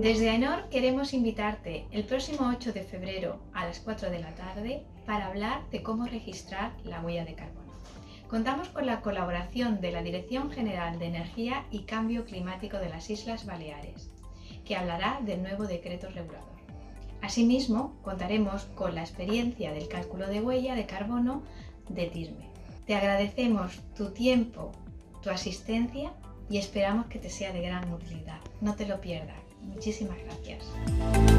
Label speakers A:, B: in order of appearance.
A: Desde AENOR queremos invitarte el próximo 8 de febrero a las 4 de la tarde para hablar de cómo registrar la huella de carbono. Contamos con la colaboración de la Dirección General de Energía y Cambio Climático de las Islas Baleares, que hablará del nuevo decreto regulador. Asimismo, contaremos con la experiencia del cálculo de huella de carbono de TIRME. Te agradecemos tu tiempo, tu asistencia y esperamos que te sea de gran utilidad. No te lo pierdas. Muchísimas gracias.